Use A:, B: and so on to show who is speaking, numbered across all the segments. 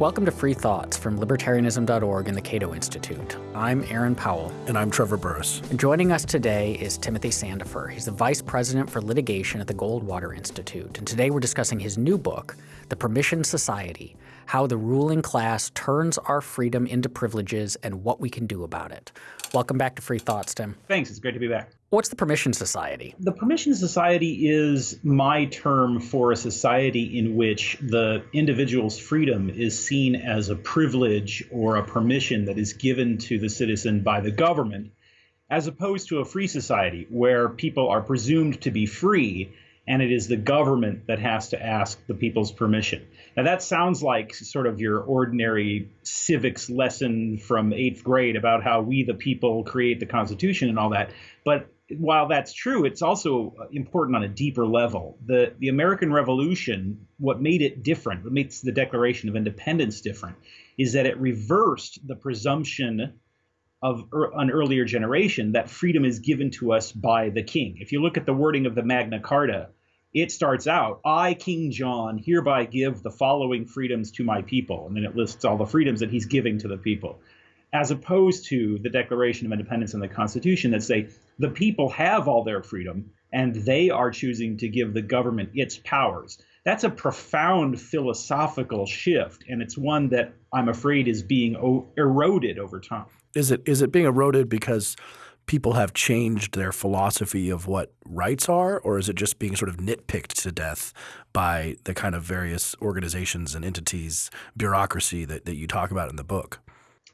A: Welcome to Free Thoughts from Libertarianism.org and the Cato Institute. I'm Aaron Powell.
B: And I'm Trevor Burrus.
A: And joining us today is Timothy Sandefur. He's the Vice President for Litigation at the Goldwater Institute. And today we're discussing his new book, The Permission Society How the Ruling Class Turns Our Freedom into Privileges and What We Can Do About It. Welcome back to Free Thoughts, Tim.
C: Thanks. It's great to be back.
A: What's the Permission Society?
C: The Permission Society is my term for a society in which the individual's freedom is seen as a privilege or a permission that is given to the citizen by the government, as opposed to a free society where people are presumed to be free and it is the government that has to ask the people's permission. Now, that sounds like sort of your ordinary civics lesson from eighth grade about how we, the people, create the Constitution and all that. But while that's true, it's also important on a deeper level. The the American Revolution, what made it different, what makes the Declaration of Independence different, is that it reversed the presumption of er, an earlier generation that freedom is given to us by the king. If you look at the wording of the Magna Carta, it starts out, I, King John, hereby give the following freedoms to my people. And then it lists all the freedoms that he's giving to the people as opposed to the Declaration of Independence and the Constitution that say the people have all their freedom and they are choosing to give the government its powers. That's a profound philosophical shift, and it's one that I'm afraid is being eroded over time.
B: Is it is it being eroded because people have changed their philosophy of what rights are, or is it just being sort of nitpicked to death by the kind of various organizations and entities, bureaucracy that, that you talk about in the book?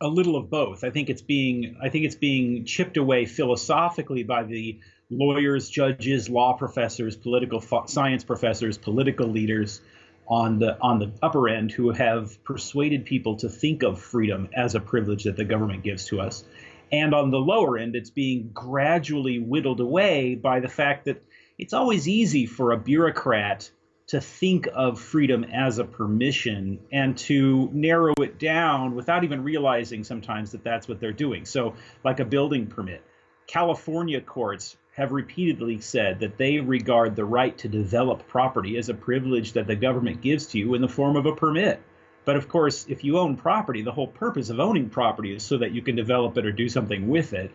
C: a little of both. I think it's being I think it's being chipped away philosophically by the lawyers, judges, law professors, political science professors, political leaders on the on the upper end who have persuaded people to think of freedom as a privilege that the government gives to us. And on the lower end, it's being gradually whittled away by the fact that it's always easy for a bureaucrat to think of freedom as a permission and to narrow it down without even realizing sometimes that that's what they're doing. So, like a building permit, California courts have repeatedly said that they regard the right to develop property as a privilege that the government gives to you in the form of a permit. But of course, if you own property, the whole purpose of owning property is so that you can develop it or do something with it.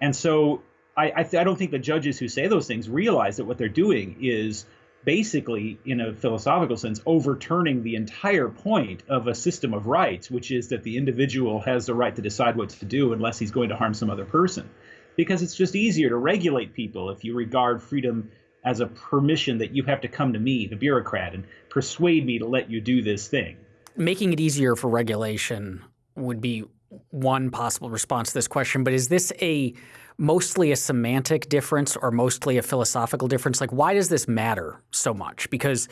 C: And so I, I, I don't think the judges who say those things realize that what they're doing is basically, in a philosophical sense, overturning the entire point of a system of rights, which is that the individual has the right to decide what to do unless he's going to harm some other person. Because it's just easier to regulate people if you regard freedom as a permission that you have to come to me, the bureaucrat, and persuade me to let you do this thing.
A: Making it easier for regulation would be one possible response to this question, but is this a mostly a semantic difference or mostly a philosophical difference? Like, why does this matter so much? Because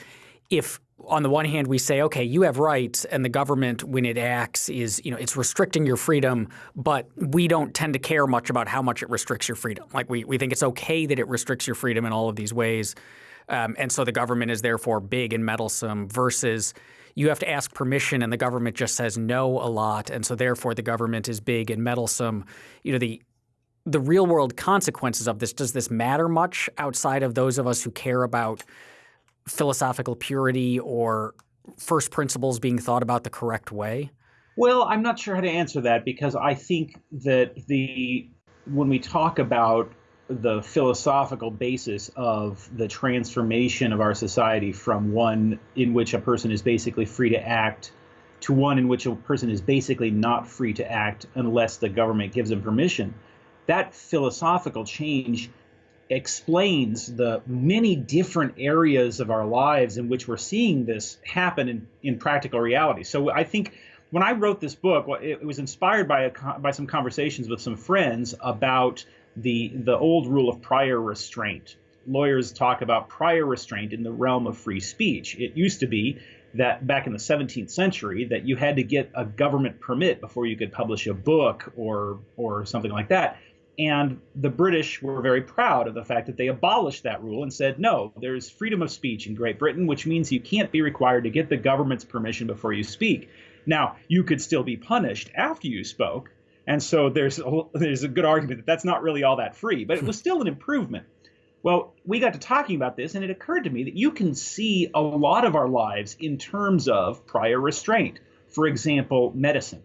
A: if on the one hand we say, okay, you have rights, and the government, when it acts, is you know it's restricting your freedom, but we don't tend to care much about how much it restricts your freedom. Like we we think it's okay that it restricts your freedom in all of these ways, um, and so the government is therefore big and meddlesome. Versus you have to ask permission, and the government just says no a lot, and so therefore the government is big and meddlesome. You know the the real world consequences of this, does this matter much outside of those of us who care about philosophical purity or first principles being thought about the correct way?
C: Well, I'm not sure how to answer that because I think that the when we talk about the philosophical basis of the transformation of our society from one in which a person is basically free to act to one in which a person is basically not free to act unless the government gives them permission that philosophical change explains the many different areas of our lives in which we're seeing this happen in, in practical reality. So I think when I wrote this book, it was inspired by a, by some conversations with some friends about the the old rule of prior restraint. Lawyers talk about prior restraint in the realm of free speech. It used to be that back in the 17th century that you had to get a government permit before you could publish a book or or something like that. And the British were very proud of the fact that they abolished that rule and said, no, there's freedom of speech in Great Britain, which means you can't be required to get the government's permission before you speak. Now, you could still be punished after you spoke. And so there's a, there's a good argument that that's not really all that free, but it was still an improvement. Well, we got to talking about this, and it occurred to me that you can see a lot of our lives in terms of prior restraint For example, medicine.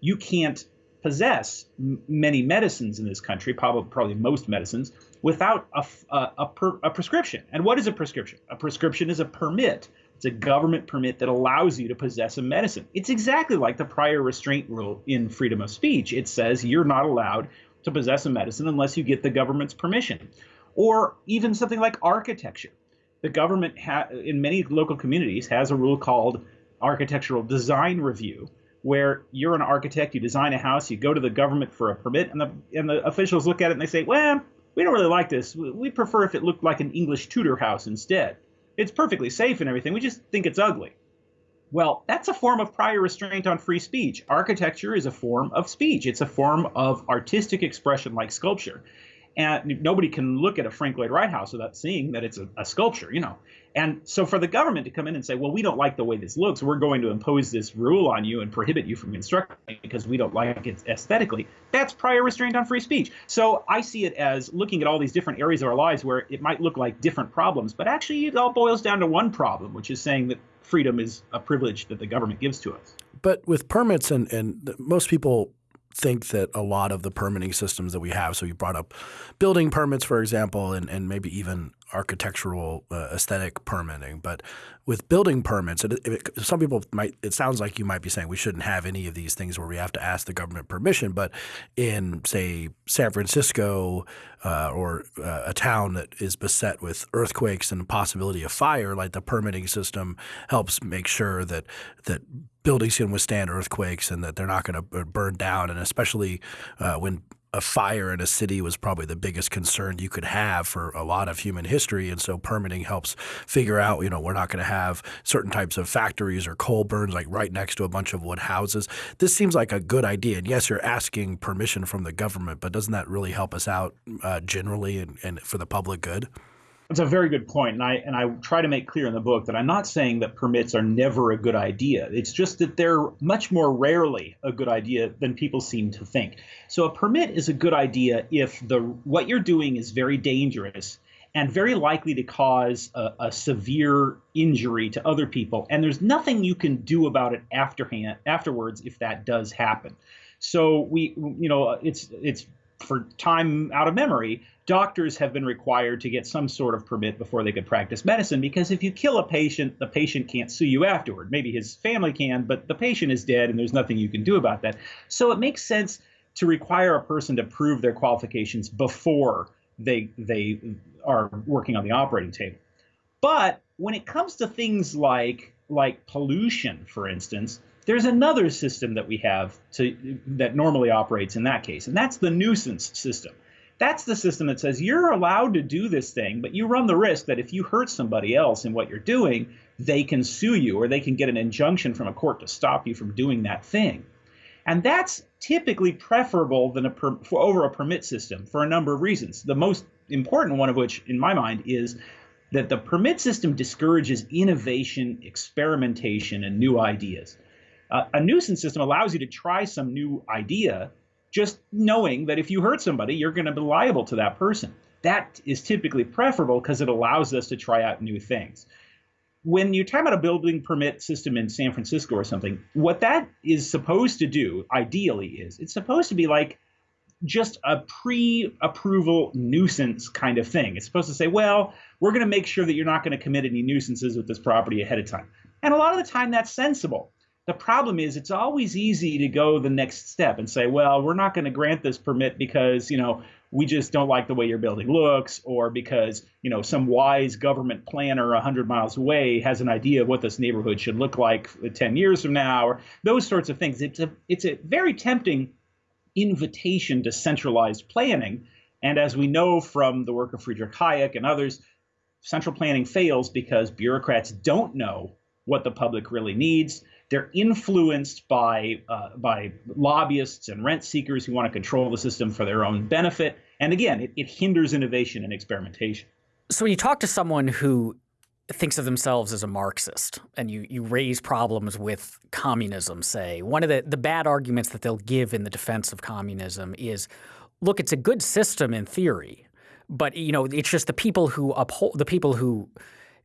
C: You can't possess many medicines in this country, probably probably most medicines, without a, a, a, per, a prescription. And what is a prescription? A prescription is a permit. It's a government permit that allows you to possess a medicine. It's exactly like the prior restraint rule in freedom of speech. It says you're not allowed to possess a medicine unless you get the government's permission. Or even something like architecture. The government in many local communities has a rule called architectural design review where you're an architect, you design a house, you go to the government for a permit, and the and the officials look at it and they say, well, we don't really like this. We prefer if it looked like an English Tudor house instead. It's perfectly safe and everything. We just think it's ugly. Well, that's a form of prior restraint on free speech. Architecture is a form of speech. It's a form of artistic expression like sculpture and nobody can look at a Frank Lloyd Wright house without seeing that it's a, a, sculpture, you know. And so for the government to come in and say, well, we don't like the way this looks, we're going to impose this rule on you and prohibit you from constructing because we don't like it aesthetically, that's prior restraint on free speech. So I see it as looking at all these different areas of our lives where it might look like different problems, but actually it all boils down to one problem, which is saying that freedom is a privilege that the government gives to us.
B: But with permits and, and most people think that a lot of the permitting systems that we have, so you brought up building permits, for example, and, and maybe even architectural uh, aesthetic permitting. But with building permits, it, it, some people might, it sounds like you might be saying we shouldn't have any of these things where we have to ask the government permission. But in, say, San Francisco uh, or uh, a town that is beset with earthquakes and the possibility of fire, like the permitting system helps make sure that that buildings can withstand earthquakes and that they're not going to burn down. And especially uh, when a fire in a city was probably the biggest concern you could have for a lot of human history. And so permitting helps figure out, you know, we're not going to have certain types of factories or coal burns like right next to a bunch of wood houses. This seems like a good idea. And yes, you're asking permission from the government, but doesn't that really help us out uh, generally and, and for the public good?
C: That's a very good point, and I and I try to make clear in the book that I'm not saying that permits are never a good idea. It's just that they're much more rarely a good idea than people seem to think. So a permit is a good idea if the what you're doing is very dangerous and very likely to cause a, a severe injury to other people, and there's nothing you can do about it afterhand afterwards if that does happen. So we, you know, it's it's for time out of memory, doctors have been required to get some sort of permit before they could practice medicine because if you kill a patient, the patient can't sue you afterward. Maybe his family can, but the patient is dead and there's nothing you can do about that. So it makes sense to require a person to prove their qualifications before they they are working on the operating table. But when it comes to things like like pollution, for instance, there's another system that we have to that normally operates in that case, and that's the nuisance system. That's the system that says you're allowed to do this thing, but you run the risk that if you hurt somebody else in what you're doing, they can sue you or they can get an injunction from a court to stop you from doing that thing. And that's typically preferable than a per, over a permit system for a number of reasons. The most important one of which, in my mind, is that the permit system discourages innovation, experimentation, and new ideas. Uh, a nuisance system allows you to try some new idea, just knowing that if you hurt somebody, you're going to be liable to that person. That is typically preferable because it allows us to try out new things. When you talk about a building permit system in San Francisco or something, what that is supposed to do, ideally, is it's supposed to be like just a pre-approval nuisance kind of thing. It's supposed to say, well, we're going to make sure that you're not going to commit any nuisances with this property ahead of time. And a lot of the time that's sensible. The problem is it's always easy to go the next step and say, well, we're not going to grant this permit because, you know, we just don't like the way your building looks or because, you know, some wise government planner 100 miles away has an idea of what this neighborhood should look like uh, 10 years from now or those sorts of things. It's a it's a very tempting invitation to centralized planning. And as we know from the work of Friedrich Hayek and others, central planning fails because bureaucrats don't know what the public really needs. They're influenced by uh, by lobbyists and rent seekers who want to control the system for their own benefit. And again, it, it hinders innovation and experimentation.
A: So when you talk to someone who thinks of themselves as a Marxist and you, you raise problems with communism, say, one of the, the bad arguments that they'll give in the defense of communism is, look, it's a good system in theory, but you know, it's just the people who uphold the people who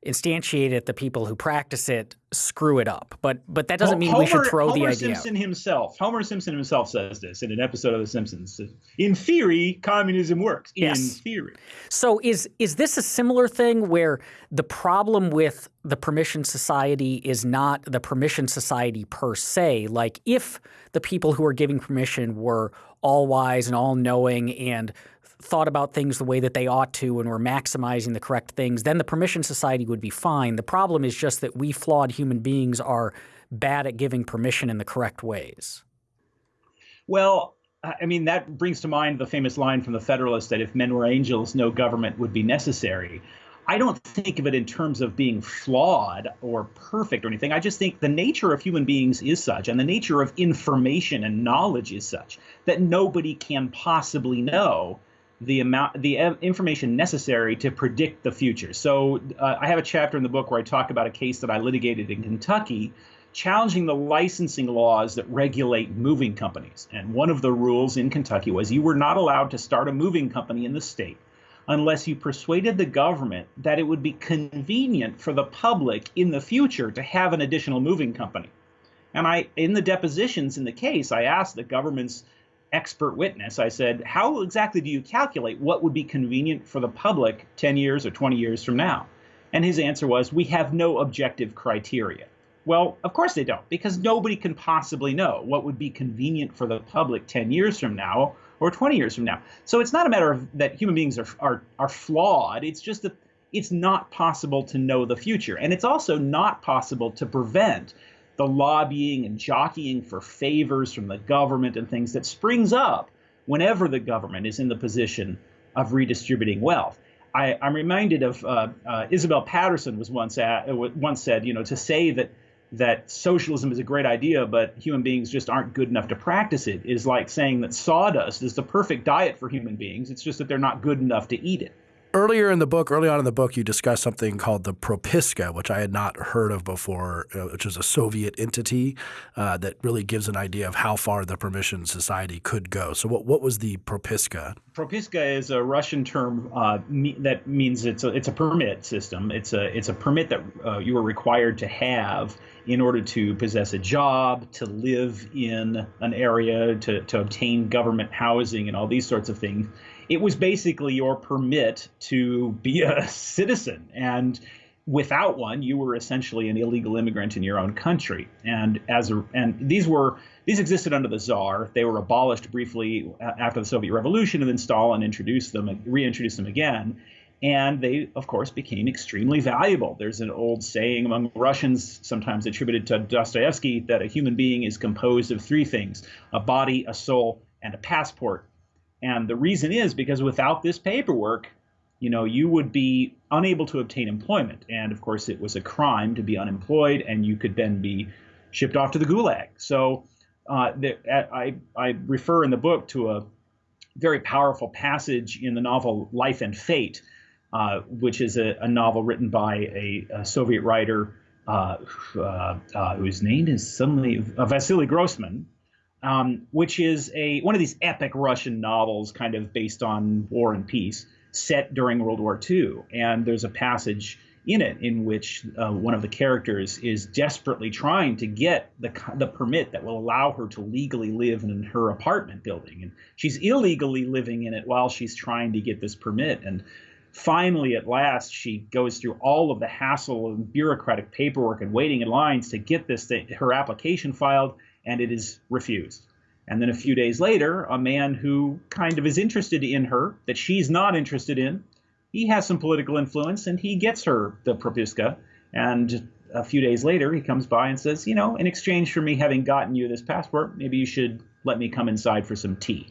A: instantiate it, the people who practice it screw it up. But but that doesn't mean
C: Homer,
A: we should throw
C: Homer
A: the idea.
C: Homer Simpson
A: out.
C: himself, Homer Simpson himself says this in an episode of The Simpsons. In theory, communism works. In
A: Yes.
C: theory.
A: So is is this a similar thing where the problem with the permission society is not the permission society per se? Like if the people who are giving permission were all wise and all knowing and thought about things the way that they ought to and were maximizing the correct things, then the permission society would be fine. The problem is just that we flawed human beings are bad at giving permission in the correct ways.
C: Well, I mean, that brings to mind the famous line from the Federalist that if men were angels, no government would be necessary. I don't think of it in terms of being flawed or perfect or anything. I just think the nature of human beings is such, and the nature of information and knowledge is such, that nobody can possibly know the amount, the information necessary to predict the future. So uh, I have a chapter in the book where I talk about a case that I litigated in Kentucky challenging the licensing laws that regulate moving companies. And one of the rules in Kentucky was you were not allowed to start a moving company in the state unless you persuaded the government that it would be convenient for the public in the future to have an additional moving company. And I, in the depositions in the case, I asked the government's expert witness, I said, how exactly do you calculate what would be convenient for the public 10 years or 20 years from now? And his answer was, we have no objective criteria. Well, of course they don't, because nobody can possibly know what would be convenient for the public 10 years from now or 20 years from now. So it's not a matter of that human beings are, are, are flawed. It's just that it's not possible to know the future. And it's also not possible to prevent the lobbying and jockeying for favors from the government and things that springs up whenever the government is in the position of redistributing wealth. I, am reminded of uh, uh, Isabel Paterson was once at, once said, you know, to say that that socialism is a great idea, but human beings just aren't good enough to practice it is like saying that sawdust is the perfect diet for human beings. It's just that they're not good enough to eat it.
B: Earlier in the book, early on in the book, you discussed something called the Propiska, which I had not heard of before, which is a Soviet entity uh, that really gives an idea of how far the permission society could go. So, what what was the Propiska?
C: Propiska is a Russian term uh, me that means it's a it's a permit system. It's a it's a permit that uh, you are required to have in order to possess a job, to live in an area, to to obtain government housing, and all these sorts of things it was basically your permit to be a citizen. And without one, you were essentially an illegal immigrant in your own country. And as a, and these were these existed under the czar. They were abolished briefly after the Soviet Revolution, and then Stalin introduced them, reintroduced them again. And they, of course, became extremely valuable. There's an old saying among Russians, sometimes attributed to Dostoevsky, that a human being is composed of three things a body, a soul, and a passport. And the reason is because without this paperwork, you know, you would be unable to obtain employment. And of course, it was a crime to be unemployed, and you could then be shipped off to the gulag. So uh, the, I, I refer in the book to a very powerful passage in the novel Life and Fate, uh, which is a, a, novel written by a, a Soviet writer uh, uh whose name is suddenly uh, Vasily Grossman, um, which is a one of these epic Russian novels, kind of based on war and peace, set during World War II. And there's a passage in it in which uh, one of the characters is desperately trying to get the the permit that will allow her to legally live in her apartment building, and she's illegally living in it while she's trying to get this permit. And finally, at last, she goes through all of the hassle and bureaucratic paperwork and waiting in lines to get this thing, her application filed and it is refused. And then a few days later, a man who kind of is interested in her, that she's not interested in, he has some political influence and he gets her the propiska. And a few days later, he comes by and says, You know, in exchange for me having gotten you this passport, maybe you should let me come inside for some tea.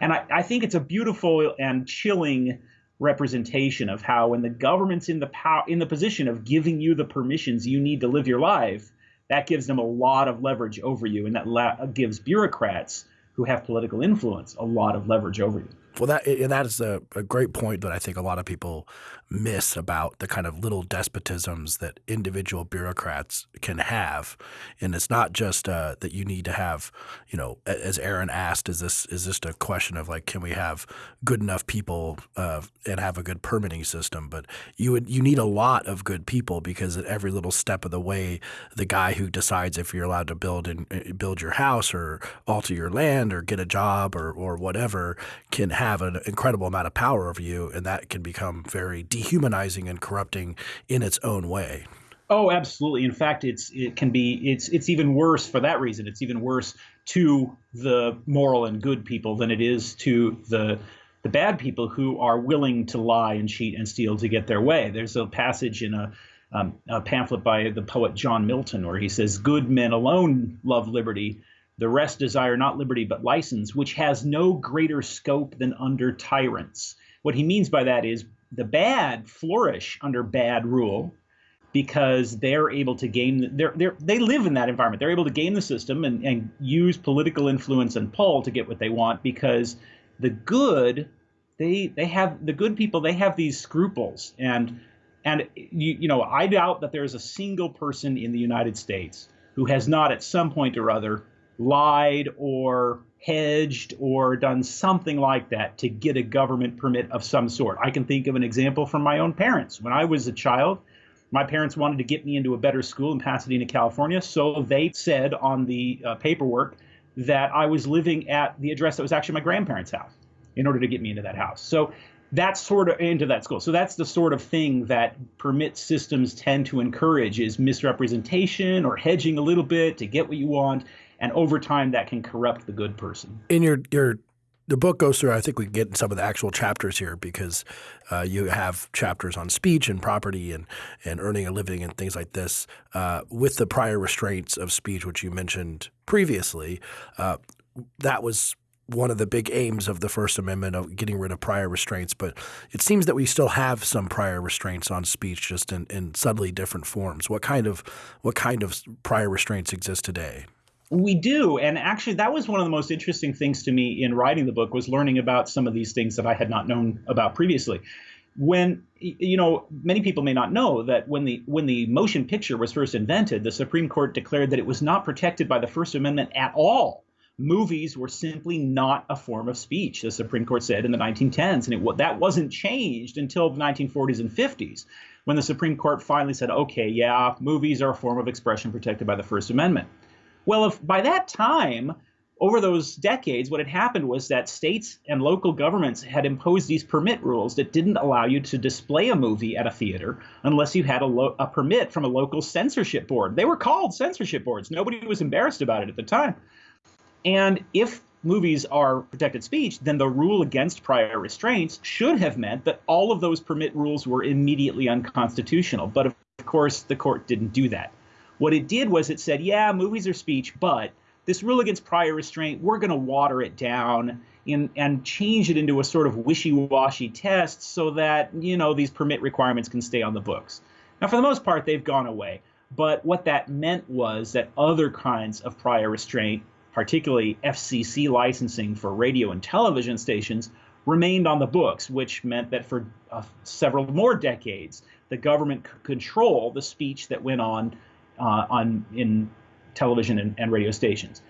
C: And I, I think it's a beautiful and chilling representation of how when the government's in the power in the position of giving you the permissions you need to live your life that gives them a lot of leverage over you, and that la- gives bureaucrats who have political influence a lot of leverage over you.
B: Well, that and that is a, a, great point that I think a lot of people miss about the kind of little despotisms that individual bureaucrats can have, and it's not just uh, that you need to have, you know, as Aaron asked, is this is this a question of like, can we have good enough people uh, and have a good permitting system? But you would you need a lot of good people because at every little step of the way, the guy who decides if you're allowed to build and uh, build your house or alter your land or get a job or or whatever can have an incredible amount of power over you, and that can become very dehumanizing and corrupting in its own way.
C: Oh, absolutely. In fact, it's it can be it's it's even worse for that reason. It's even worse to the moral and good people than it is to the the bad people who are willing to lie and cheat and steal to get their way. There's a passage in a, um, a pamphlet by the poet John Milton where he says, "Good men alone love liberty." The rest desire not liberty but license, which has no greater scope than under tyrants. What he means by that is the bad flourish under bad rule because they're able to game they're, they're, they live in that environment. They're able to game the system and, and use political influence and pull to get what they want because the good they they have the good people they have these scruples. And and you, you know i doubt that there's a single person in the united states who has not at some point or other lied or hedged or done something like that to get a government permit of some sort. I can think of an example from my own parents. When I was a child, my parents wanted to get me into a better school in Pasadena, California, so they said on the uh, paperwork that I was living at the address that was actually my grandparents' house in order to get me into that house. So that's sort of into that school. So that's the sort of thing that permit systems tend to encourage is misrepresentation or hedging a little bit to get what you want and over time that can corrupt the good person.
B: In your your the book goes through. I think we get in some of the actual chapters here because uh, you have chapters on speech and property and and earning a living and things like this. Uh, with the prior restraints of speech, which you mentioned previously, uh, that was one of the big aims of the First Amendment of getting rid of prior restraints. But it seems that we still have some prior restraints on speech, just in, in subtly different forms. What kind of what kind of prior restraints exist today?
C: We do, and actually, that was one of the most interesting things to me in writing the book was learning about some of these things that I had not known about previously. When you know, many people may not know that when the when the motion picture was first invented, the Supreme Court declared that it was not protected by the First Amendment at all. Movies were simply not a form of speech, the Supreme Court said in the 1910s, and it, that wasn't changed until the 1940s and 50s, when the Supreme Court finally said, "Okay, yeah, movies are a form of expression protected by the First Amendment." Well, if by that time, over those decades, what had happened was that states and local governments had imposed these permit rules that didn't allow you to display a movie at a theater unless you had a, lo- a permit from a local censorship board. They were called censorship boards. Nobody was embarrassed about it at the time. And if movies are protected speech, then the rule against prior restraints should have meant that all of those permit rules were immediately unconstitutional. But of course, the court didn't do that. What it did was it said, yeah, movies are speech, but this rule against prior restraint, we're going to water it down and change it into a sort of wishy-washy test so that, you know, these permit requirements can stay on the books. Now, for the most part, they've gone away. But what that meant was that other kinds of prior restraint, particularly FCC licensing for radio and television stations, remained on the books, which meant that for uh, several more decades, the government could control the speech that went on uh, on in television and, and, radio stations.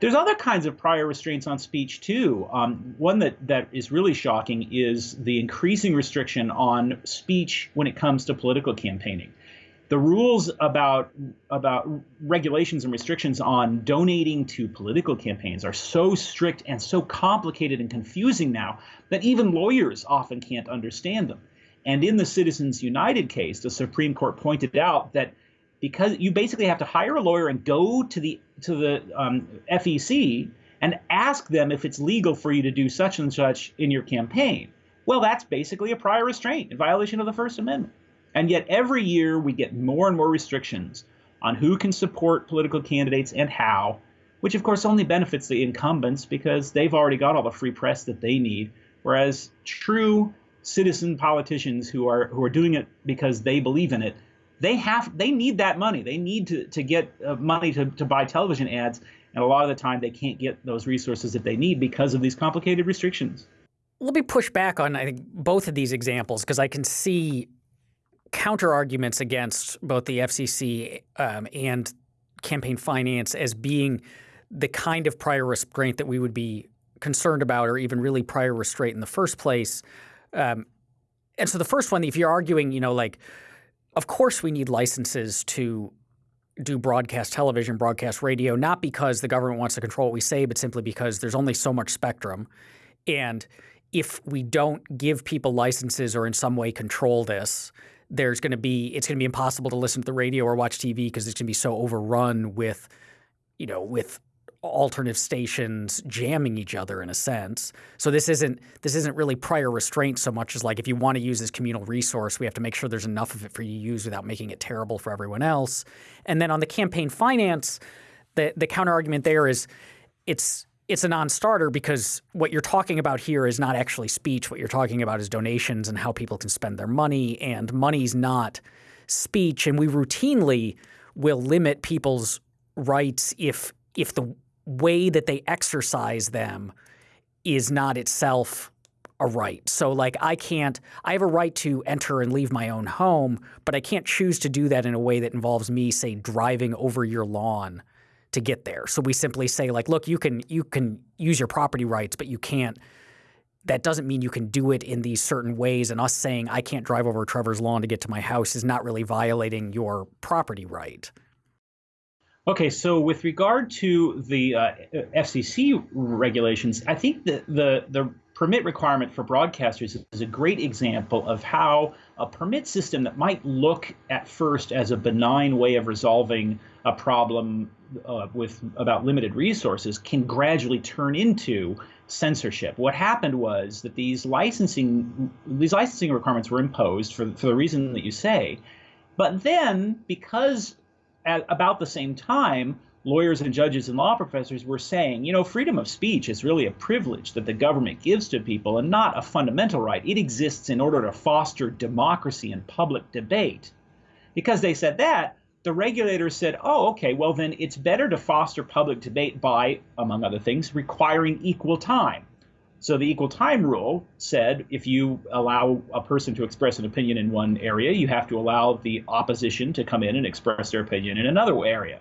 C: There's other kinds of prior restraints on speech too. Um, one that, that is really shocking is the increasing restriction on speech when it comes to political campaigning. The rules about about regulations and restrictions on donating to political campaigns are so strict and so complicated and confusing now that even lawyers often can't understand them. And in the Citizens United case, the Supreme Court pointed out that because you basically have to hire a lawyer and go to the to the um, FEC and ask them if it's legal for you to do such and such in your campaign. Well, that's basically a prior restraint in violation of the First Amendment. And yet every year we get more and more restrictions on who can support political candidates and how, which of course only benefits the incumbents because they've already got all the free press that they need. Whereas true citizen politicians who are who are doing it because they believe in it they have they need that money. They need to to get uh, money to to buy television ads, and a lot of the time they can't get those resources that they need because of these complicated restrictions.
A: let me push back on I think both of these examples because I can see counter arguments against both the FCC um, and campaign finance as being the kind of prior restraint that we would be concerned about, or even really prior restraint in the first place. Um, and so the first one, if you're arguing, you know, like, of course we need licenses to do broadcast television, broadcast radio, not because the government wants to control what we say, but simply because there's only so much spectrum. And if we don't give people licenses or in some way control this, there's going to be it's going to be impossible to listen to the radio or watch TV because it's going to be so overrun with, you know, with alternative stations jamming each other in a sense. So this isn't this isn't really prior restraint so much as like if you want to use this communal resource, we have to make sure there's enough of it for you to use without making it terrible for everyone else. And then on the campaign finance, the the counter argument there is it's it's a non-starter because what you're talking about here is not actually speech. What you're talking about is donations and how people can spend their money, and money's not speech. And we routinely will limit people's rights if if the way that they exercise them is not itself a right. So like I can't I have a right to enter and leave my own home, but I can't choose to do that in a way that involves me say driving over your lawn to get there. So we simply say like look, you can you can use your property rights, but you can't that doesn't mean you can do it in these certain ways and us saying I can't drive over Trevor's lawn to get to my house is not really violating your property right.
C: Okay, so with regard to the uh, FCC regulations, I think that the the permit requirement for broadcasters is a great example of how a permit system that might look at first as a benign way of resolving a problem uh, with about limited resources can gradually turn into censorship. What happened was that these licensing these licensing requirements were imposed for for the reason that you say, but then because at about the same time, lawyers and judges and law professors were saying, you know, freedom of speech is really a privilege that the government gives to people and not a fundamental right. It exists in order to foster democracy and public debate. Because they said that, the regulators said, oh, okay, well, then it's better to foster public debate by, among other things, requiring equal time. So the equal time rule said if you allow a person to express an opinion in one area, you have to allow the opposition to come in and express their opinion in another area.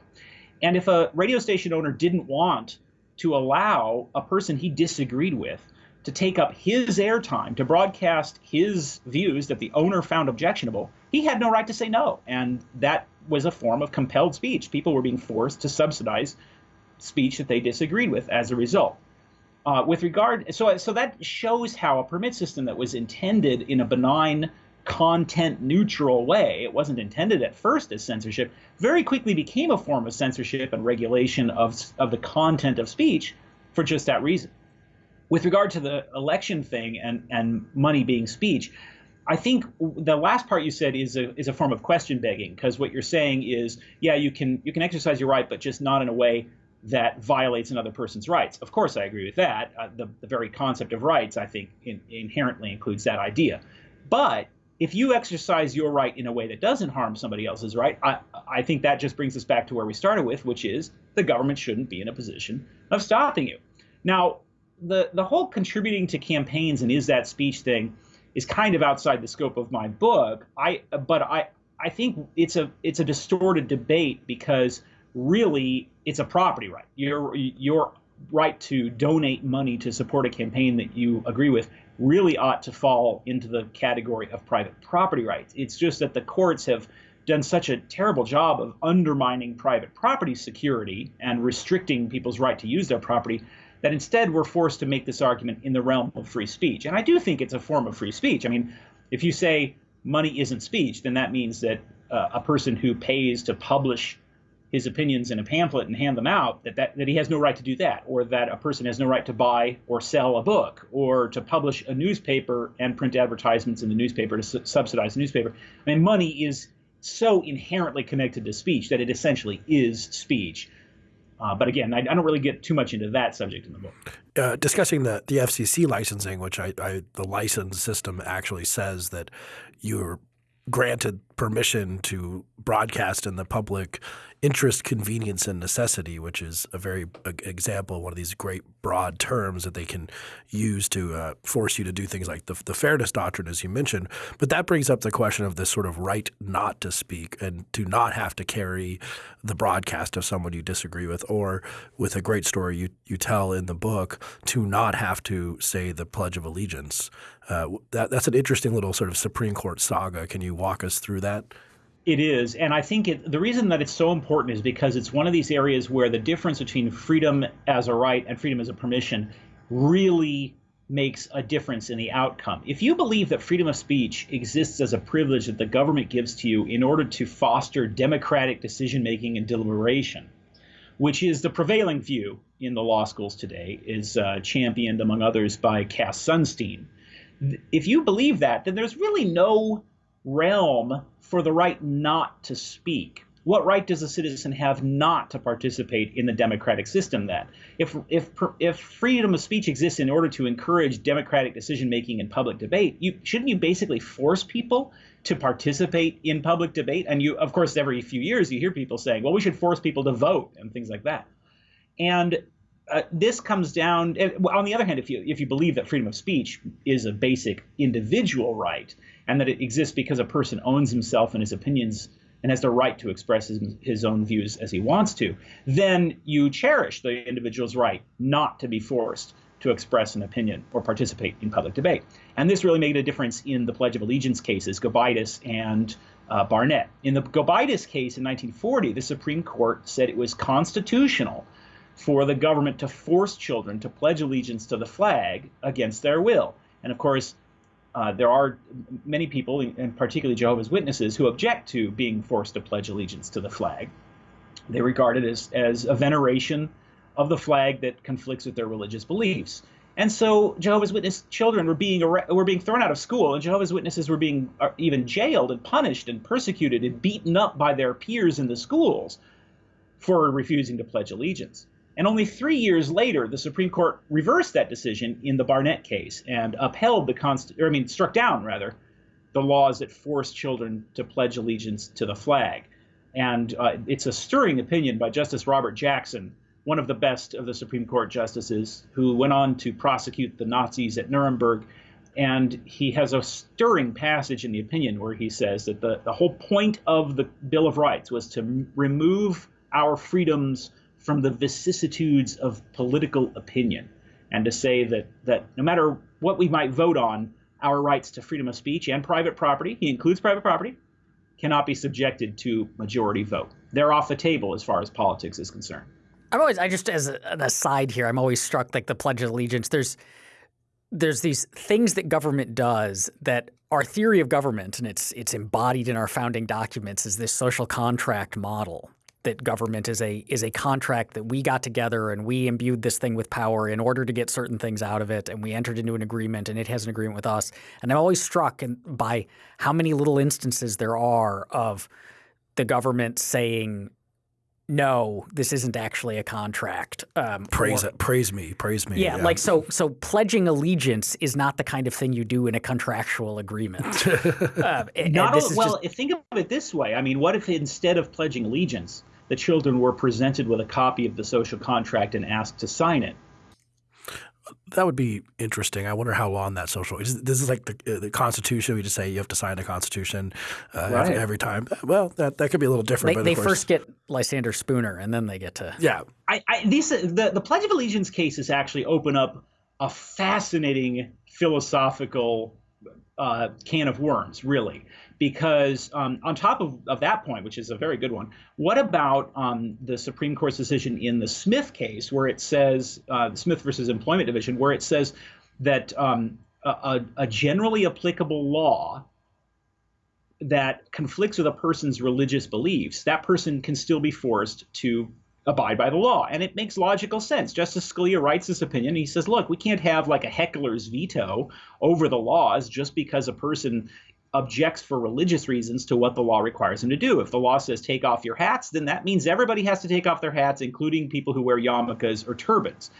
C: And if a radio station owner didn't want to allow a person he disagreed with to take up his airtime to broadcast his views that the owner found objectionable, he had no right to say no. And that was a form of compelled speech. People were being forced to subsidize speech that they disagreed with as a result. Uh, with regard, so so that shows how a permit system that was intended in a benign, content neutral way, it wasn't intended at first as censorship, very quickly became a form of censorship and regulation of of the content of speech for just that reason. With regard to the election thing and and money being speech, I think the last part you said is a is a form of question begging because what you're saying is yeah you can you can exercise your right but just not in a way that violates another person's rights. Of course, I agree with that. Uh, the, the very concept of rights, I think, in, inherently includes that idea. But if you exercise your right in a way that doesn't harm somebody else's right, I, I think that just brings us back to where we started with, which is the government shouldn't be in a position of stopping you. Now, the, the whole contributing to campaigns and is that speech thing is kind of outside the scope of my book. I, but I, I think it's a, it's a distorted debate because really it's a property right. Your your right to donate money to support a campaign that you agree with really ought to fall into the category of private property rights. It's just that the courts have done such a terrible job of undermining private property security and restricting people's right to use their property that instead we're forced to make this argument in the realm of free speech. And I do think it's a form of free speech. I mean, if you say money isn't speech, then that means that uh, a person who pays to publish his opinions in a pamphlet and hand them out, that, that, that he has no right to do that, or that a person has no right to buy or sell a book, or to publish a newspaper and print advertisements in the newspaper to su- subsidize the newspaper. I mean, money is so inherently connected to speech that it essentially is speech. Uh, but again, I, I, don't really get too much into that subject in the book.
B: Uh, discussing the, the FCC licensing, which I, I, the license system actually says that you're granted permission to broadcast in the public interest, convenience, and necessity, which is a very a, example, one of these great broad terms that they can use to uh, force you to do things like the, the fairness doctrine, as you mentioned. But that brings up the question of this sort of right not to speak and to not have to carry the broadcast of someone you disagree with, or with a great story you, you tell in the book, to not have to say the Pledge of Allegiance. Uh, that, that's an interesting little sort of Supreme Court saga. Can you walk us through that?
C: It is, and I think it, the reason that it's so important is because it's one of these areas where the difference between freedom as a right and freedom as a permission really makes a difference in the outcome. If you believe that freedom of speech exists as a privilege that the government gives to you in order to foster democratic decision making and deliberation, which is the prevailing view in the law schools today, is uh, championed among others by Cass Sunstein. If you believe that, then there's really no realm for the right not to speak. What right does a citizen have not to participate in the democratic system then? If, if, if freedom of speech exists in order to encourage democratic decision making and public debate, you, shouldn't you basically force people to participate in public debate? And you, of course, every few years you hear people saying, well, we should force people to vote and things like that. And uh, this comes down on the other hand if you if you believe that freedom of speech is a basic individual right and that it exists because a person owns himself and his opinions and has the right to express his, his own views as he wants to, then you cherish the individual's right not to be forced to express an opinion or participate in public debate. And this really made a difference in the Pledge of Allegiance cases, Gobitis and uh, Barnette. In the Gobitis case in 1940, the Supreme Court said it was constitutional for the government to force children to pledge allegiance to the flag against their will. And of course, uh, there are many people, and particularly Jehovah's Witnesses, who object to being forced to pledge allegiance to the flag. They regard it as, as a veneration of the flag that conflicts with their religious beliefs. And so Jehovah's Witness children were being were being thrown out of school, and Jehovah's Witnesses were being uh, even jailed and punished and persecuted and beaten up by their peers in the schools for refusing to pledge allegiance. And only three years later, the Supreme Court reversed that decision in the Barnette case and upheld the const- or I mean, struck down rather, the laws that forced children to pledge allegiance to the flag. And uh, it's a stirring opinion by Justice Robert Jackson, one of the best of the Supreme Court justices, who went on to prosecute the Nazis at Nuremberg. And he has a stirring passage in the opinion where he says that the, the whole point of the Bill of Rights was to m- remove our freedoms from the vicissitudes of political opinion and to say that that no matter what we might vote on, our rights to freedom of speech and private property, he includes private property, cannot be subjected to majority vote. They're off the table as far as politics is concerned.
A: I'm always, I just as an aside here, I'm always struck like the Pledge of Allegiance. There's there's these things that government does that our theory of government, and it's it's embodied in our founding documents, is this social contract model that government is a is a contract that we got together and we imbued this thing with power in order to get certain things out of it. And we entered into an agreement and it has an agreement with us. And I'm always struck by how many little instances there are of the government saying no, this isn't actually a contract.
B: Um, praise or, it, praise me, praise me.
A: Yeah, yeah, like so. So pledging allegiance is not the kind of thing you do in a contractual agreement.
C: uh, not all, well. Just, think of it this way. I mean, what if instead of pledging allegiance, the children were presented with a copy of the social contract and asked to sign it.
B: That would be interesting. I wonder how long that social. This is like the, uh, the Constitution. We just say you have to sign the Constitution uh, right. every, every, time. Well, that, that could be a little different.
A: They, they first get Lysander Spooner, and then they get to
B: yeah.
C: I, I these the the Pledge of Allegiance cases actually open up a fascinating philosophical uh, can of worms, really because um, on top of, of that point, which is a very good one, what about um, the Supreme Court's decision in the Smith case, where it says uh, Smith versus Employment Division, where it says that um, a, a generally applicable law that conflicts with a person's religious beliefs, that person can still be forced to abide by the law. And it makes logical sense. Justice Scalia writes this opinion. He says, look, we can't have like a heckler's veto over the laws just because a person objects for religious reasons to what the law requires him to do. If the law says take off your hats, then that means everybody has to take off their hats, including people who wear yarmulkes or turbans,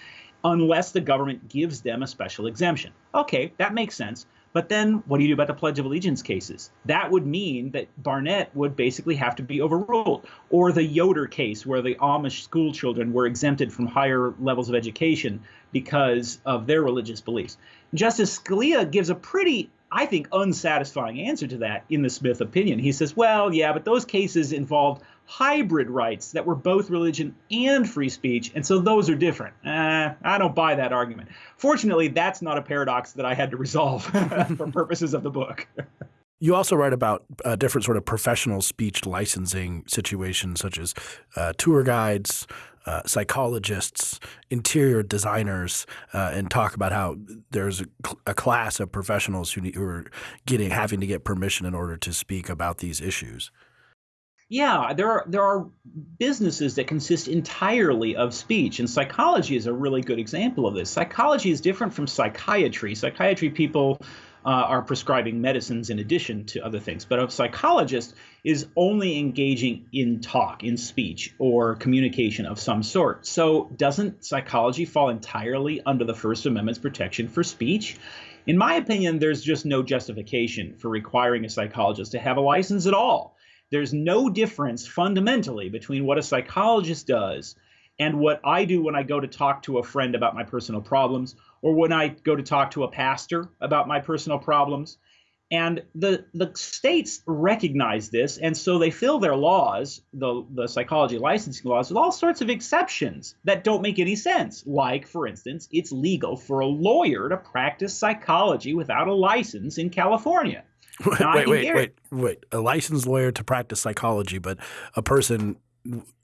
C: unless the government gives them a special exemption. Okay, that makes sense. But then what do you do about the Pledge of Allegiance cases? That would mean that Barnette would basically have to be overruled. Or the Yoder case, where the Amish school children were exempted from higher levels of education because of their religious beliefs. Justice Scalia gives a pretty I think, unsatisfying answer to that in the Smith opinion. He says, well, yeah, but those cases involved hybrid rights that were both religion and free speech, and so those are different. Eh, I don't buy that argument. Fortunately, that's not a paradox that I had to resolve for purposes of the book.
B: You also write about uh, different sort of professional speech licensing situations, such as uh, tour guides, uh, psychologists, interior designers, uh, and talk about how there's a, a class of professionals who, who are getting having to get permission in order to speak about these issues.
C: Yeah, there are there are businesses that consist entirely of speech, and psychology is a really good example of this. Psychology is different from psychiatry. Psychiatry people Uh, are prescribing medicines in addition to other things, but a psychologist is only engaging in talk, in speech, or communication of some sort. So, doesn't psychology fall entirely under the First Amendment's protection for speech? In my opinion, there's just no justification for requiring a psychologist to have a license at all there's no difference fundamentally between what a psychologist does and what I do when I go to talk to a friend about my personal problems or when I go to talk to a pastor about my personal problems. And the the states recognize this, and so they fill their laws, the the psychology licensing laws, with all sorts of exceptions that don't make any sense. Like, for instance, it's legal for a lawyer to practice psychology without a license in California.
B: wait, wait, wait, wait. A licensed lawyer to practice psychology, but a person,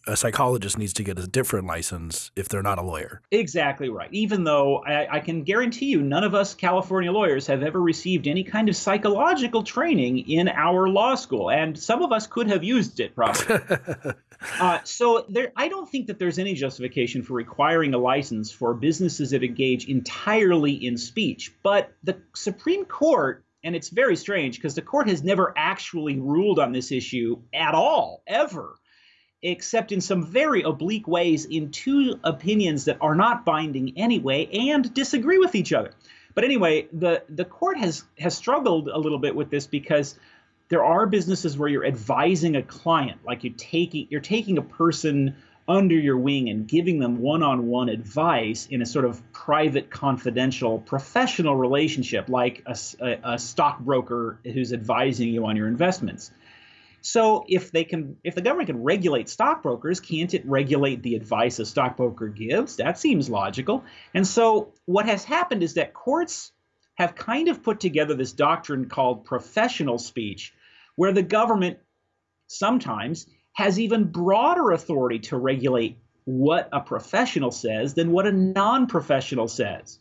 B: a psychologist needs to get a different license if they're not a lawyer.
C: Exactly right. Even though I, I can guarantee you, none of us California lawyers have ever received any kind of psychological training in our law school, and some of us could have used it probably. uh, so there, I don't think that there's any justification for requiring a license for businesses that engage entirely in speech. But the Supreme Court and it's very strange because the court has never actually ruled on this issue at all, ever, except in some very oblique ways in two opinions that are not binding anyway and disagree with each other. But anyway, the, the court has, has struggled a little bit with this because there are businesses where you're advising a client, like you taking you're taking a person under your wing and giving them one-on-one advice in a sort of private, confidential, professional relationship, like a, a, a, stockbroker who's advising you on your investments. So if they can, if the government can regulate stockbrokers, can't it regulate the advice a stockbroker gives? That seems logical. And so what has happened is that courts have kind of put together this doctrine called professional speech, where the government sometimes has even broader authority to regulate what a professional says than what a non-professional says.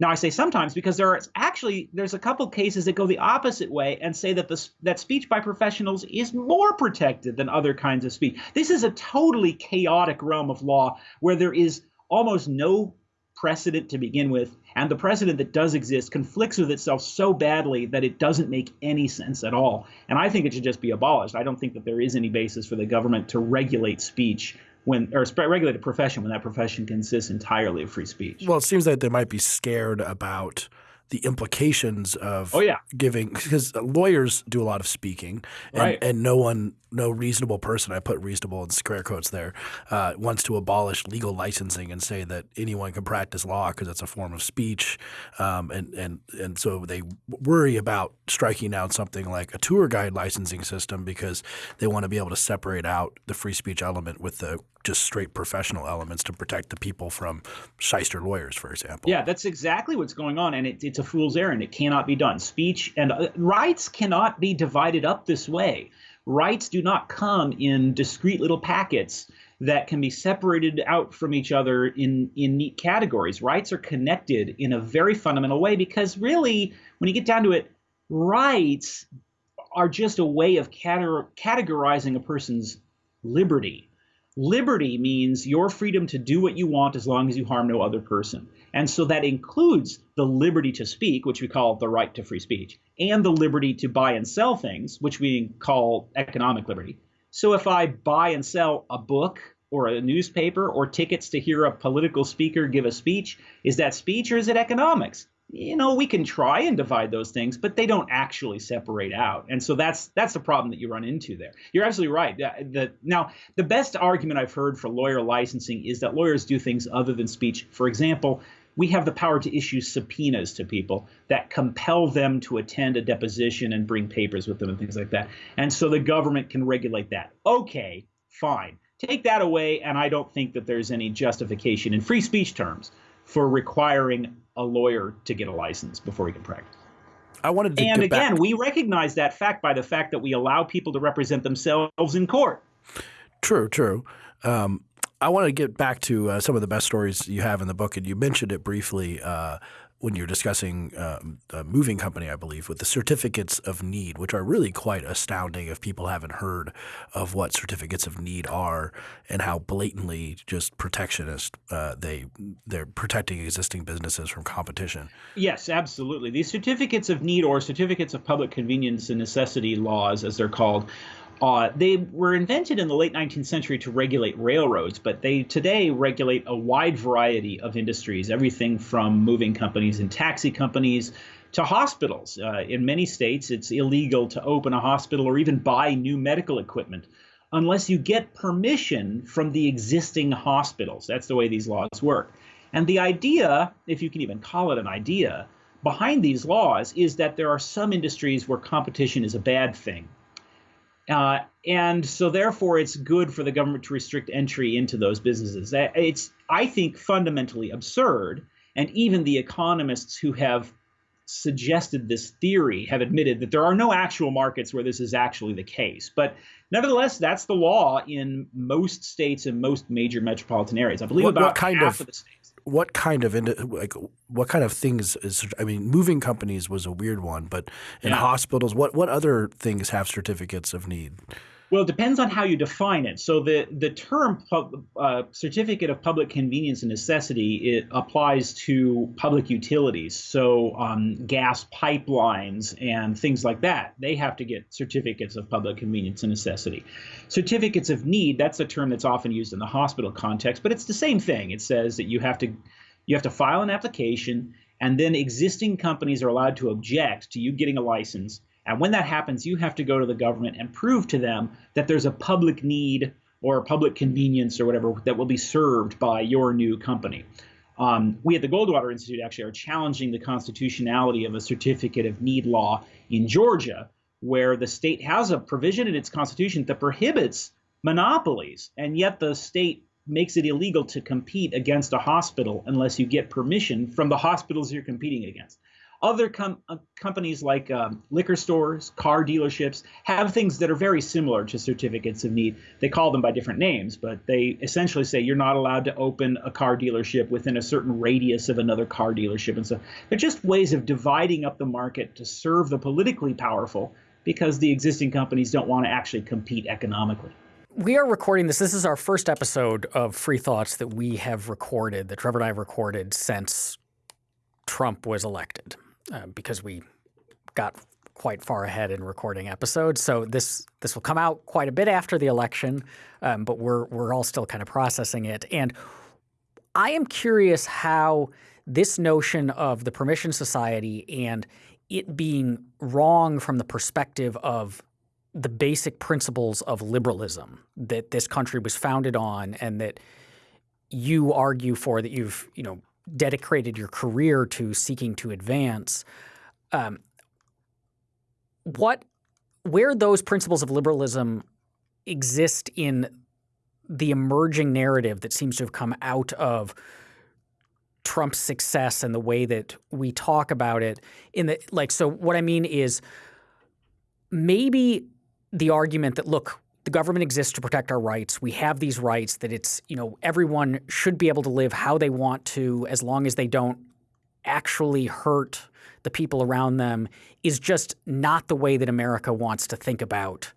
C: Now I say sometimes because there are actually there's a couple cases that go the opposite way and say that the that speech by professionals is more protected than other kinds of speech. This is a totally chaotic realm of law where there is almost no precedent to begin with, and the precedent that does exist conflicts with itself so badly that it doesn't make any sense at all. And I think it should just be abolished. I don't think that there is any basis for the government to regulate speech when or regulate a profession when that profession consists entirely of free speech.
B: Well, it seems that they might be scared about the implications of
C: oh, yeah.
B: giving because lawyers do a lot of speaking and,
C: right.
B: and no one no reasonable person I put reasonable in square quotes there uh, wants to abolish legal licensing and say that anyone can practice law because it's a form of speech um, and and and so they worry about striking down something like a tour guide licensing system because they want to be able to separate out the free speech element with the just straight professional elements to protect the people from shyster lawyers, for example.
C: Yeah, that's exactly what's going on, and it, it's a fool's errand. It cannot be done. Speech and uh, rights cannot be divided up this way. Rights do not come in discrete little packets that can be separated out from each other in, in neat categories. Rights are connected in a very fundamental way because, really, when you get down to it, rights are just a way of categorizing a person's liberty. Liberty means your freedom to do what you want as long as you harm no other person. And so that includes the liberty to speak, which we call the right to free speech, and the liberty to buy and sell things, which we call economic liberty. So if I buy and sell a book or a newspaper or tickets to hear a political speaker give a speech, is that speech or is it economics? you know we can try and divide those things but they don't actually separate out and so that's that's the problem that you run into there you're absolutely right the, now the best argument i've heard for lawyer licensing is that lawyers do things other than speech for example we have the power to issue subpoenas to people that compel them to attend a deposition and bring papers with them and things like that and so the government can regulate that okay fine take that away and i don't think that there's any justification in free speech terms for requiring a lawyer to get a license before he can practice.
B: I wanted to
C: and again,
B: back.
C: we recognize that fact by the fact that we allow people to represent themselves in court.
B: True, true. Um, I want to get back to uh, some of the best stories you have in the book, and you mentioned it briefly. Uh, when you're discussing uh, a moving company, I believe, with the certificates of need, which are really quite astounding if people haven't heard of what certificates of need are and how blatantly just protectionist uh, they they're protecting existing businesses from competition.
C: Yes, absolutely. These certificates of need or certificates of public convenience and necessity laws, as they're called, uh, they were invented in the late 19th century to regulate railroads, but they today regulate a wide variety of industries, everything from moving companies and taxi companies to hospitals. Uh, in many states, it's illegal to open a hospital or even buy new medical equipment unless you get permission from the existing hospitals. That's the way these laws work. And the idea, if you can even call it an idea, behind these laws is that there are some industries where competition is a bad thing uh, and so, therefore, it's good for the government to restrict entry into those businesses. It's, I think, fundamentally absurd. And even the economists who have suggested this theory have admitted that there are no actual markets where this is actually the case. But nevertheless, that's the law in most states and most major metropolitan areas. I believe
B: what,
C: about
B: what kind
C: half
B: of,
C: of the states
B: what kind of like what kind of things is I mean moving companies was a weird one, but in yeah. hospitals, what what other things have certificates of need?
C: Well, it depends on how you define it. So the the term uh, certificate of public convenience and necessity it applies to public utilities. So um, gas pipelines and things like that, they have to get certificates of public convenience and necessity. Certificates of need, that's a term that's often used in the hospital context, but it's the same thing. It says that you have to you have to file an application, and then existing companies are allowed to object to you getting a license and when that happens, you have to go to the government and prove to them that there's a public need or public convenience or whatever that will be served by your new company. Um, we at the Goldwater Institute actually are challenging the constitutionality of a certificate of need law in Georgia, where the state has a provision in its constitution that prohibits monopolies, and yet the state makes it illegal to compete against a hospital unless you get permission from the hospitals you're competing against. Other com- uh, companies like um, liquor stores, car dealerships have things that are very similar to certificates of need. They call them by different names, but they essentially say you're not allowed to open a car dealership within a certain radius of another car dealership. And so they're just ways of dividing up the market to serve the politically powerful because the existing companies don't want to actually compete economically.
A: We are recording this. This is our first episode of Free Thoughts that we have recorded, that Trevor and I have recorded since Trump was elected uh, because we got quite far ahead in recording episodes. So this this will come out quite a bit after the election, um, but we're we're all still kind of processing it. And I am curious how this notion of the permission society and it being wrong from the perspective of the basic principles of liberalism that this country was founded on and that you argue for that you've you know dedicated your career to seeking to advance, um, what where those principles of liberalism exist in the emerging narrative that seems to have come out of Trump's success and the way that we talk about it in the like so what I mean is maybe the argument that look the government exists to protect our rights. We have these rights that it's, you know, everyone should be able to live how they want to as long as they don't actually hurt the people around them is just not the way that America wants to think about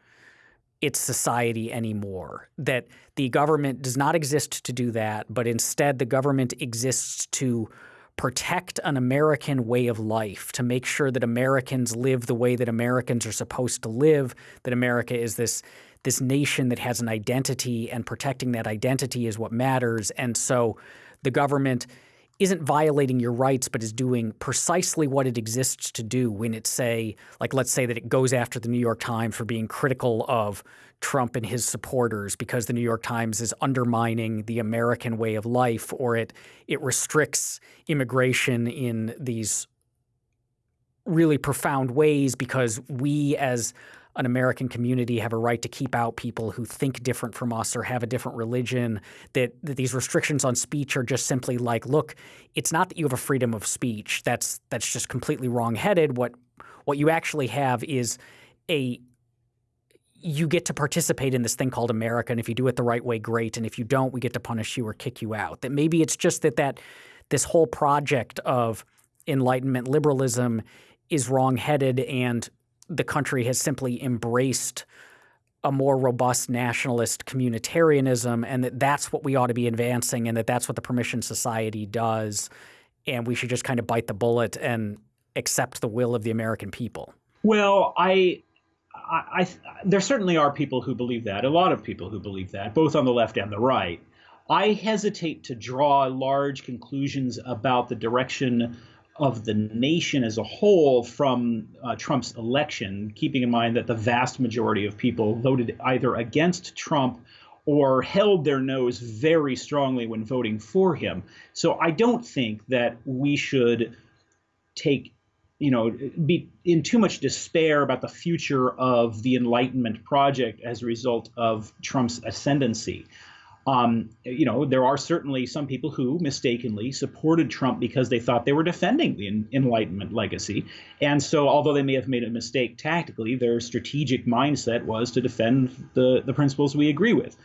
A: its society anymore. That the government does not exist to do that, but instead the government exists to protect an American way of life, to make sure that Americans live the way that Americans are supposed to live, that America is this this nation that has an identity and protecting that identity is what matters. And so the government isn't violating your rights, but is doing precisely what it exists to do when it say, like, let's say that it goes after the New York Times for being critical of Trump and his supporters because the New York Times is undermining the American way of life, or it it restricts immigration in these really profound ways because we as an American community have a right to keep out people who think different from us or have a different religion, that, that these restrictions on speech are just simply like, look, it's not that you have a freedom of speech. That's that's just completely wrong-headed. What what you actually have is a you get to participate in this thing called America, and if you do it the right way, great. And if you don't, we get to punish you or kick you out. That maybe it's just that that this whole project of Enlightenment liberalism is wrong-headed and the country has simply embraced a more robust nationalist communitarianism and that that's what we ought to be advancing and that that's what the permission society does and we should just kind of bite the bullet and accept the will of the American people.
C: Well, I I, I, there certainly are people who believe that, a lot of people who believe that, both on the left and the right. I hesitate to draw large conclusions about the direction of the nation as a whole from uh, Trump's election, keeping in mind that the vast majority of people voted either against Trump or held their nose very strongly when voting for him. So I don't think that we should take you know be in too much despair about the future of the enlightenment project as a result of Trump's ascendancy. Um, you know, there are certainly some people who mistakenly supported Trump because they thought they were defending the Enlightenment legacy. And so, although they may have made a mistake tactically, their strategic mindset was to defend the, the principles we agree with.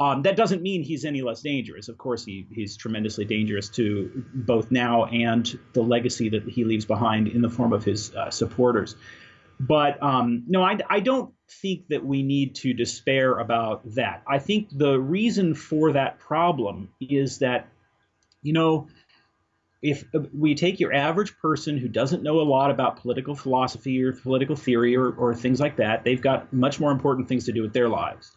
C: Um, that doesn't mean he's any less dangerous. Of course, he, he's tremendously dangerous to both now and the legacy that he leaves behind in the form of his uh, supporters. But um, no, I, I don't think that we need to despair about that. I think the reason for that problem is that, you know, if uh, we take your average person who doesn't know a lot about political philosophy or political theory or, or things like that, they've got much more important things to do with their lives.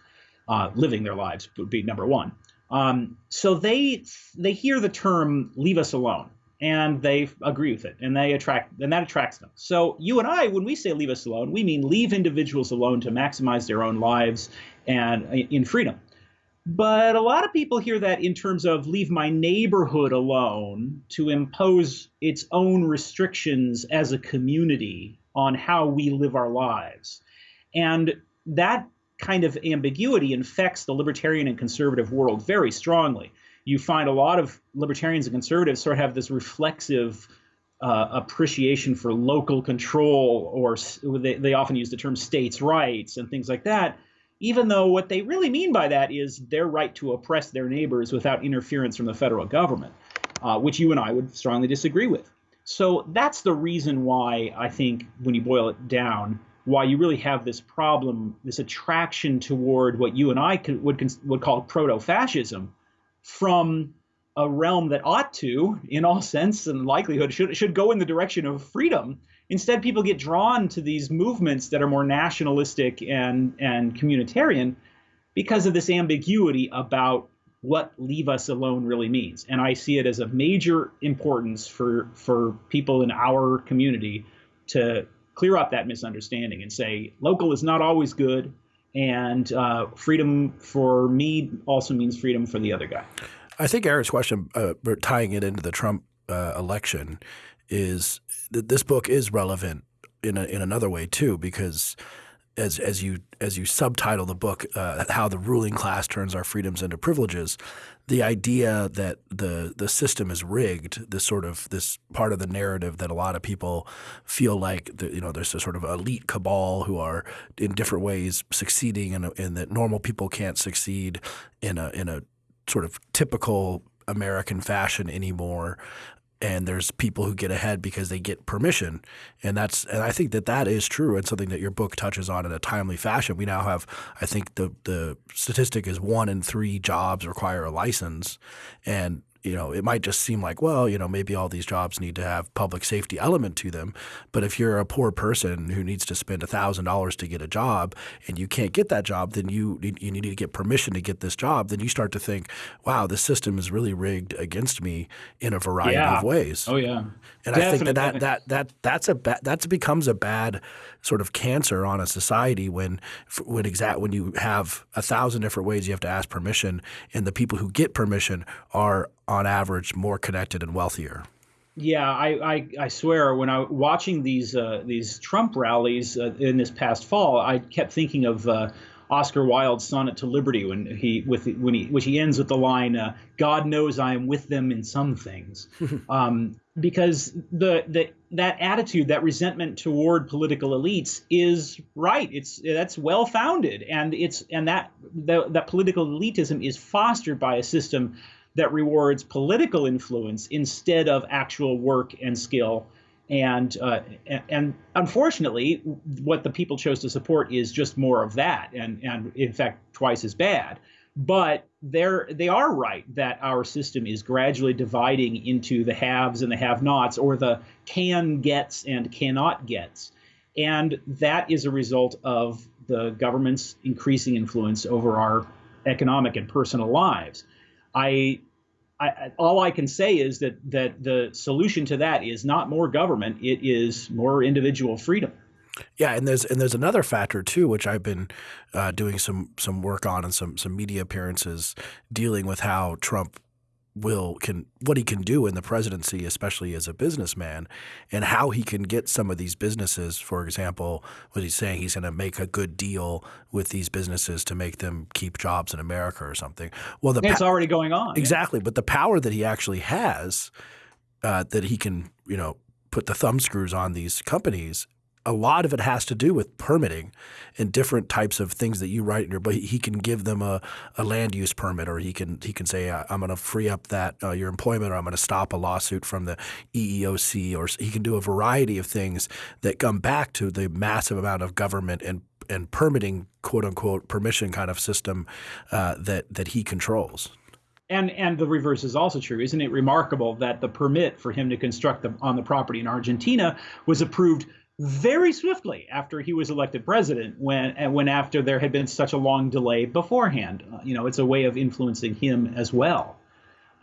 C: Uh, living their lives would be number one. Um, so they they hear the term "leave us alone," and they agree with it and they attract and that attracts them. So you and i when we say leave us alone we mean leave individuals alone to maximize their own lives and uh, in freedom. But a lot of people hear that in terms of leave my neighborhood alone to impose its own restrictions as a community on how we live our lives. And that kind of ambiguity infects the libertarian and conservative world very strongly you find a lot of libertarians and conservatives sort of have this reflexive uh, appreciation for local control, or they, they often use the term states' rights and things like that, even though what they really mean by that is their right to oppress their neighbors without interference from the federal government, uh, which you and I would strongly disagree with. So that's the reason why I think, when you boil it down, why you really have this problem, this attraction toward what you and I could, would, would call proto-fascism, from a realm that ought to, in all sense and likelihood, should should go in the direction of freedom. Instead, people get drawn to these movements that are more nationalistic and and communitarian because of this ambiguity about what leave us alone really means. And I see it as a major importance for for people in our community to clear up that misunderstanding and say local is not always good and uh, freedom for me also means freedom for the other guy.
B: I think Eric's question, uh, tying it into the Trump uh, election, is that this book is relevant in a, in another way too, because as as you as you subtitle the book, uh, how the ruling class turns our freedoms into privileges, the idea that the the system is rigged, this sort of this part of the narrative that a lot of people feel like the, you know there's a sort of elite cabal who are in different ways succeeding, and and that normal people can't succeed in a in a sort of typical American fashion anymore and there's people who get ahead because they get permission. And that's and I think that that is true and something that your book touches on in a timely fashion. We now have I think the the statistic is one in three jobs require a license. And you know, it might just seem like, well, you know, maybe all these jobs need to have public safety element to them. But if you're a poor person who needs to spend thousand dollars to get a job and you can't get that job, then you you need to get permission to get this job. Then you start to think, wow, the system is really rigged against me in a variety
C: yeah.
B: of ways.
C: Oh yeah,
B: and Definitely. I think that that, that that that's a ba- that becomes a bad sort of cancer on a society when when exact when you have a thousand different ways you have to ask permission, and the people who get permission are on average more connected and wealthier.
C: Yeah, I, I, I swear when I was watching these uh, these Trump rallies uh, in this past fall, I kept thinking of uh, Oscar Wilde's sonnet to liberty when he with when he which he ends with the line uh, "God knows I am with them in some things," um, because the the that attitude, that resentment toward political elites is right. It's that's well founded, and it's and that the, that political elitism is fostered by a system that rewards political influence instead of actual work and skill. And uh, and unfortunately, what the people chose to support is just more of that, and and in fact twice as bad. But they're they are right that our system is gradually dividing into the haves and the have-nots, or the can gets and cannot gets, and that is a result of the government's increasing influence over our economic and personal lives. I, I, all I can say is that that the solution to that is not more government; it is more individual freedom.
B: Yeah, and there's and there's another factor too, which I've been uh, doing some some work on and some some media appearances dealing with how Trump will can what he can do in the presidency, especially as a businessman, and how he can get some of these businesses. For example, what he's saying he's going to make a good deal with these businesses to make them keep jobs in America or something.
C: Well, the it's already going on
B: exactly, yeah. but the power that he actually has, uh, that he can you know put the thumb screws on these companies a lot of it has to do with permitting and different types of things that you write in your but he can give them a, a land use permit or he can he can say I'm going to free up that uh, your employment or I'm going to stop a lawsuit from the EEOC or he can do a variety of things that come back to the massive amount of government and and permitting quote unquote permission kind of system uh, that that he controls.
C: And and the reverse is also true. Isn't it remarkable that the permit for him to construct the, on the property in Argentina was approved very swiftly after he was elected president when and when after there had been such a long delay beforehand. Uh, you know it's a way of influencing him as well.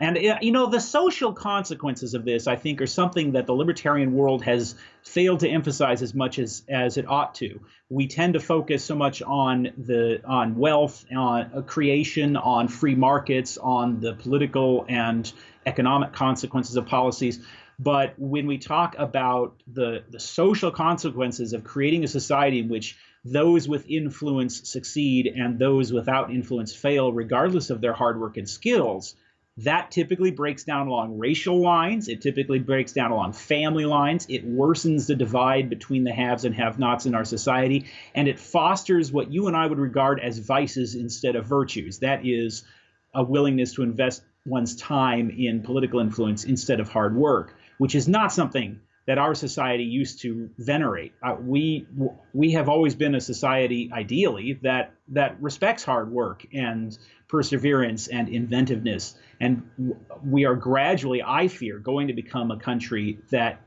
C: And uh, you know the social consequences of this i think are something that the libertarian world has failed to emphasize as much as as it ought to. We tend to focus so much on the on wealth on uh, creation on free markets on the political and economic consequences of policies but when we talk about the, the social consequences of creating a society in which those with influence succeed and those without influence fail, regardless of their hard work and skills, that typically breaks down along racial lines. It typically breaks down along family lines. It worsens the divide between the haves and have nots in our society. And it fosters what you and I would regard as vices instead of virtues. That is a willingness to invest one's time in political influence instead of hard work which is not something that our society used to venerate. Uh, we we have always been a society, ideally, that that respects hard work and perseverance and inventiveness, and we are gradually, I fear, going to become a country that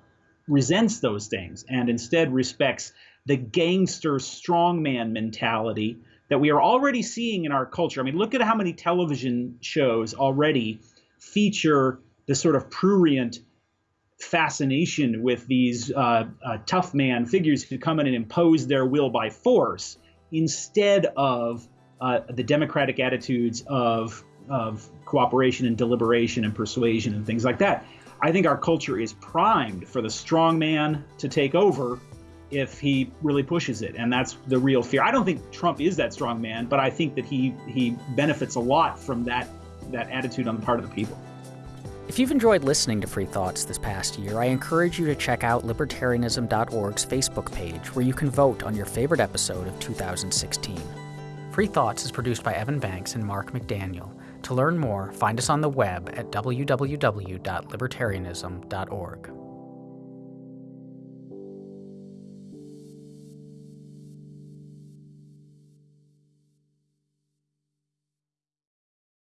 C: resents those things and instead respects the gangster strongman mentality that we are already seeing in our culture. I mean, look at how many television shows already feature this sort of prurient fascination with these uh, uh, tough man figures who come in and impose their will by force instead of uh, the democratic attitudes of, of cooperation and deliberation and persuasion and things like that. I think our culture is primed for the strong man to take over if he really pushes it, and that's the real fear. I don't think Trump is that strong man, but I think that he he benefits a lot from that that attitude on the part of the people.
A: If you've enjoyed listening to Free Thoughts this past year, I encourage you to check out libertarianism.org's Facebook page, where you can vote on your favorite episode of 2016. Free Thoughts is produced by Evan Banks and Mark McDaniel. To learn more, find us on the web at www.libertarianism.org.